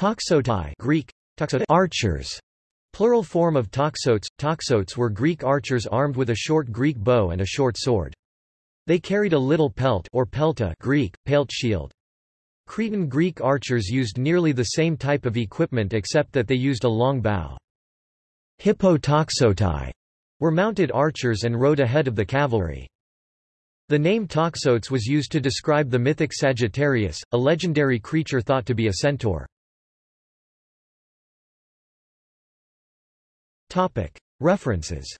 Toxotai Greek, toxotai archers. Plural form of toxotes, toxotes were Greek archers armed with a short Greek bow and a short sword. They carried a little pelt or pelta Greek, pelt shield. Cretan Greek archers used nearly the same type of equipment except that they used a long bow. Hippotoxotai were mounted archers and rode ahead of the cavalry. The name Toxotes was used to describe the mythic Sagittarius, a legendary creature thought to be a centaur. References